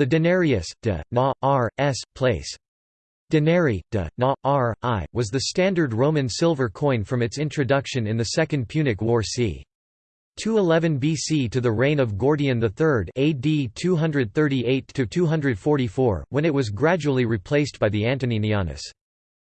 The denarius, de, na, r, s, place. Denari, de, na, r, i, was the standard Roman silver coin from its introduction in the Second Punic War c. 211 BC to the reign of Gordian III AD 238–244, when it was gradually replaced by the Antoninianus.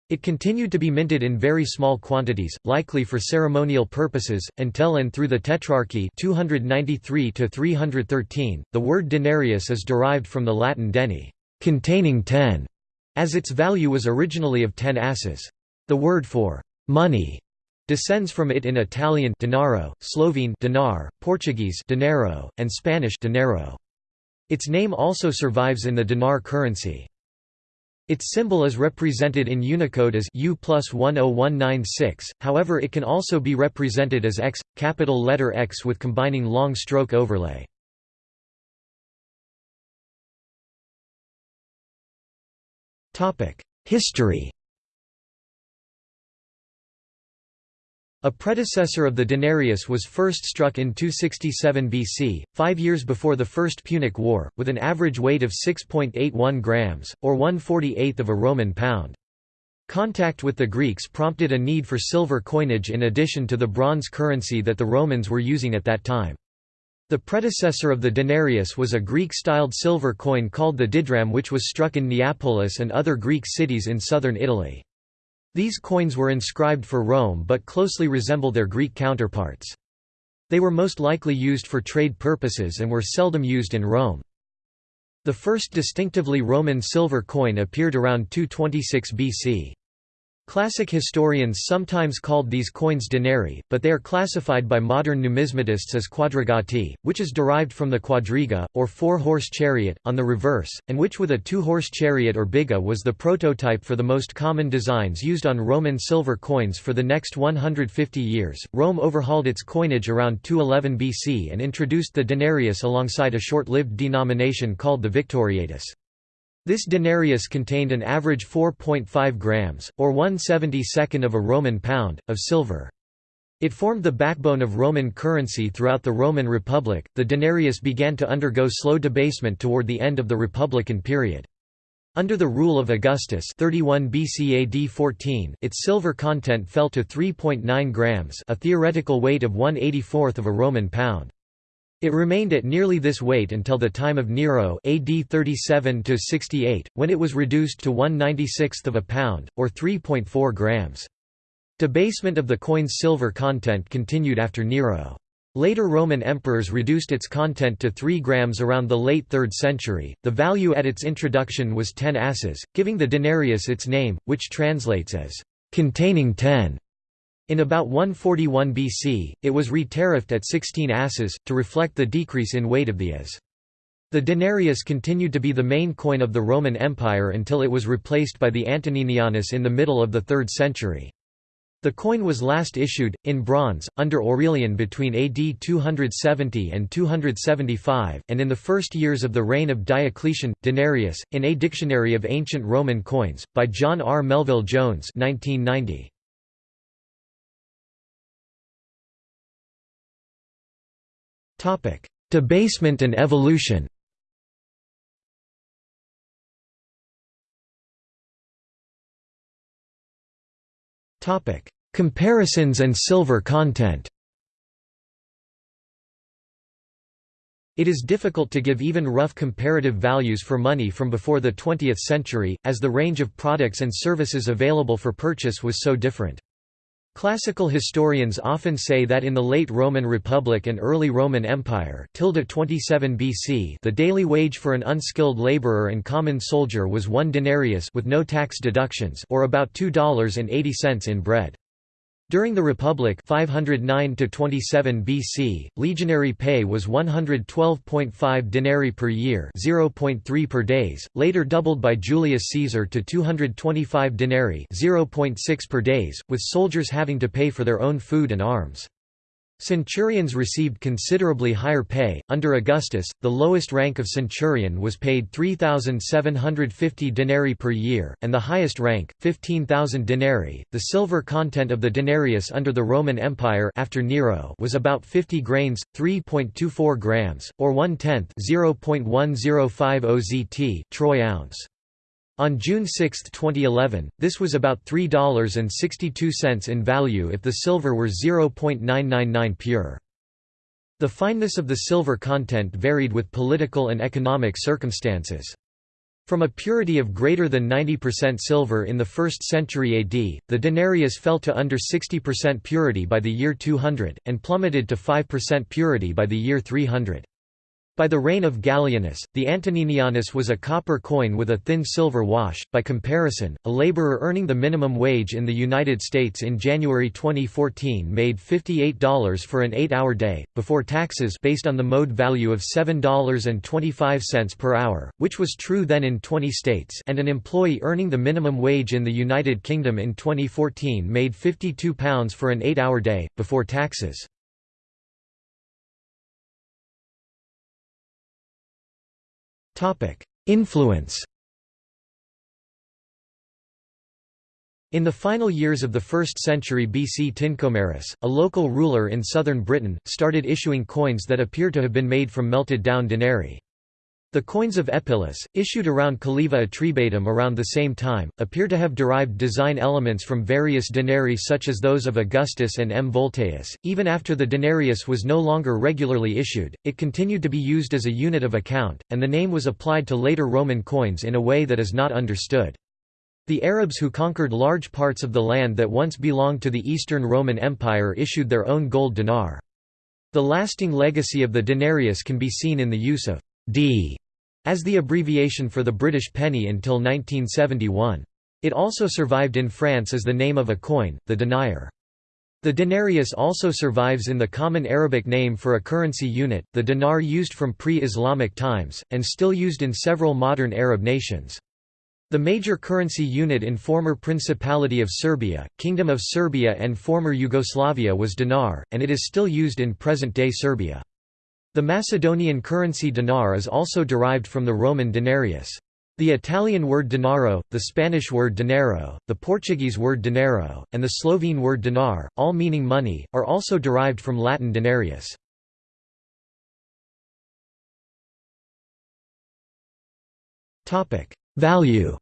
It continued to be minted in very small quantities, likely for ceremonial purposes, until and through the Tetrarchy 293 313. The word denarius is derived from the Latin deni, containing ten, as its value was originally of ten asses. The word for money descends from it in Italian denaro, Slovene dinar, Portuguese dinheiro, and Spanish dinero. Its name also survives in the dinar currency. Its symbol is represented in Unicode as U plus 10196, however it can also be represented as X, capital letter X with combining long stroke overlay. History A predecessor of the denarius was first struck in 267 BC, five years before the First Punic War, with an average weight of 6.81 grams, or 1/48th of a Roman pound. Contact with the Greeks prompted a need for silver coinage in addition to the bronze currency that the Romans were using at that time. The predecessor of the denarius was a Greek-styled silver coin called the didrachm which was struck in Neapolis and other Greek cities in southern Italy. These coins were inscribed for Rome but closely resemble their Greek counterparts. They were most likely used for trade purposes and were seldom used in Rome. The first distinctively Roman silver coin appeared around 226 BC. Classic historians sometimes called these coins denarii, but they are classified by modern numismatists as quadrigati, which is derived from the quadriga, or four-horse chariot, on the reverse, and which with a two-horse chariot or biga was the prototype for the most common designs used on Roman silver coins for the next 150 years. Rome overhauled its coinage around 211 BC and introduced the denarius alongside a short-lived denomination called the victoriatus. This denarius contained an average 4.5 grams, or 1/72nd of a Roman pound, of silver. It formed the backbone of Roman currency throughout the Roman Republic. The denarius began to undergo slow debasement toward the end of the Republican period. Under the rule of Augustus 31 BC AD 14, its silver content fell to 3.9 grams, a theoretical weight of 1/84th of a Roman pound. It remained at nearly this weight until the time of Nero AD 37–68, when it was reduced to 1/96th of a pound, or 3.4 grams. Debasement of the coin's silver content continued after Nero. Later Roman emperors reduced its content to 3 grams around the late 3rd century. The value at its introduction was 10 asses, giving the denarius its name, which translates as containing 10. In about 141 BC, it was re-tariffed at 16 asses, to reflect the decrease in weight of the as. The denarius continued to be the main coin of the Roman Empire until it was replaced by the Antoninianus in the middle of the 3rd century. The coin was last issued, in bronze, under Aurelian between AD 270 and 275, and in the first years of the reign of Diocletian. Denarius, in A Dictionary of Ancient Roman Coins, by John R. Melville Jones 1990. Debasement and evolution. Comparisons and silver content. It is difficult to give even rough comparative values for money from before the 20th century, as the range of products and services available for purchase was so different. Classical historians often say that in the late Roman Republic and early Roman Empire 27 BC the daily wage for an unskilled laborer and common soldier was one denarius with no tax deductions or about $2.80 in bread. During the Republic 509 BC, legionary pay was 112.5 denarii per year 0.3 per days, later doubled by Julius Caesar to 225 denarii 0.6 per days, with soldiers having to pay for their own food and arms. Centurions received considerably higher pay. Under Augustus, the lowest rank of centurion was paid 3,750 denarii per year, and the highest rank, 15,000 denarii. The silver content of the denarius under the Roman Empire after Nero was about 50 grains, 3.24 grams, or one tenth, 0.1050 zt, troy ounce. On June 6, 2011, this was about $3.62 in value if the silver were 0.999 pure. The fineness of the silver content varied with political and economic circumstances. From a purity of greater than 90% silver in the 1st century AD, the denarius fell to under 60% purity by the year 200, and plummeted to 5% purity by the year 300. By the reign of Gallienus, the Antoninianus was a copper coin with a thin silver wash. By comparison, a laborer earning the minimum wage in the United States in January 2014 made $58 for an 8-hour day before taxes based on the mode value of $7.25 per hour, which was true then in 20 states, and an employee earning the minimum wage in the United Kingdom in 2014 made £52 for an 8-hour day before taxes. Influence In the final years of the 1st century BC Tincomarus, a local ruler in southern Britain, started issuing coins that appear to have been made from melted down denarii. The coins of Eppillus, issued around Calleva Atrebatum around the same time, appear to have derived design elements from various denarii such as those of Augustus and M. Volteius. Even after the denarius was no longer regularly issued, it continued to be used as a unit of account, and the name was applied to later Roman coins in a way that is not understood. The Arabs who conquered large parts of the land that once belonged to the Eastern Roman Empire issued their own gold dinar. The lasting legacy of the denarius can be seen in the use of d as the abbreviation for the British penny until 1971. It also survived in France as the name of a coin, the denier. The denarius also survives in the common Arabic name for a currency unit, the dinar used from pre-Islamic times, and still used in several modern Arab nations. The major currency unit in former Principality of Serbia, Kingdom of Serbia and former Yugoslavia was dinar, and it is still used in present-day Serbia. The Macedonian currency dinar is also derived from the Roman denarius. The Italian word denaro, the Spanish word dinero, the Portuguese word dinheiro, and the Slovene word dinar, all meaning money, are also derived from Latin denarius. Value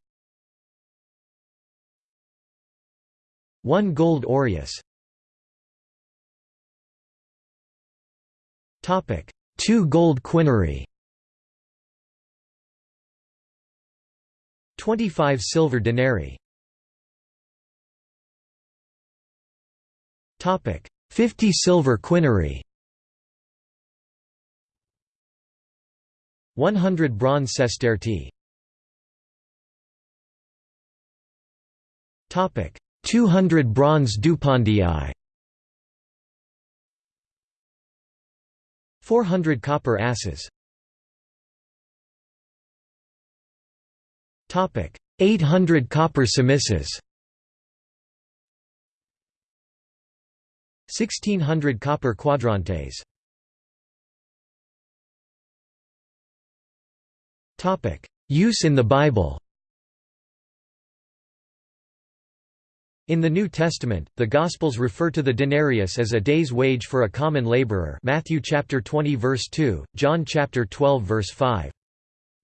1 gold aureus Topic: 2 gold quinary 25 silver denarii. Topic 50 silver quinary 100 bronze sestertii Topic 200 bronze dupondii 400 copper asses. 800 copper semisses 1600 copper quadrantes. Topic Use in the Bible In the New Testament, the Gospels refer to the denarius as a day's wage for a common laborer Matthew chapter 20 verse 2, John chapter 12 verse 5.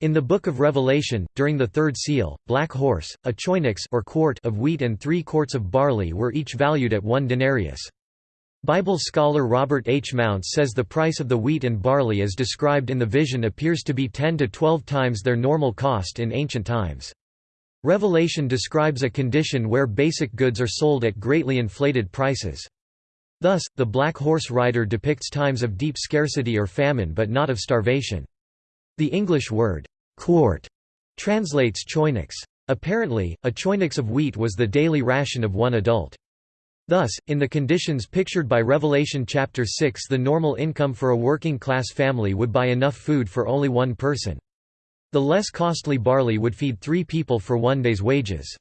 In the Book of Revelation, during the third seal, black horse, a choinix or quart of wheat and three quarts of barley were each valued at one denarius. Bible scholar Robert H. Mounce says the price of the wheat and barley as described in the vision appears to be 10 to 12 times their normal cost in ancient times. Revelation describes a condition where basic goods are sold at greatly inflated prices. Thus, the black horse rider depicts times of deep scarcity or famine but not of starvation. The English word, quart, translates choinix. Apparently, a choinix of wheat was the daily ration of one adult. Thus, in the conditions pictured by Revelation chapter 6 the normal income for a working-class family would buy enough food for only one person. The less costly barley would feed three people for one day's wages.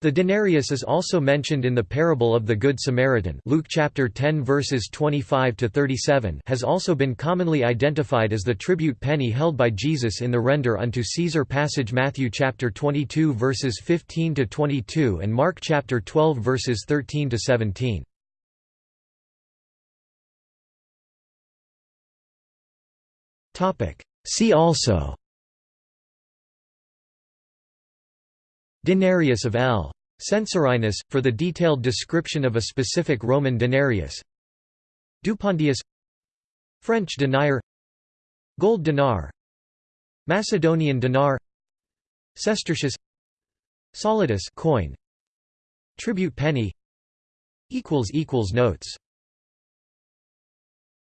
The denarius is also mentioned in the parable of the Good Samaritan Luke chapter 10 verses 25 to 37 has also been commonly identified as the tribute penny held by Jesus in the render unto Caesar passage Matthew chapter 22 verses 15 to 22 and Mark chapter 12 verses 13 to 17. Topic See also Denarius of L. Censorinus, for the detailed description of a specific Roman denarius. Dupondius. French denier. Gold dinar. Macedonian dinar. Sestertius Solidus coin. Tribute penny. Notes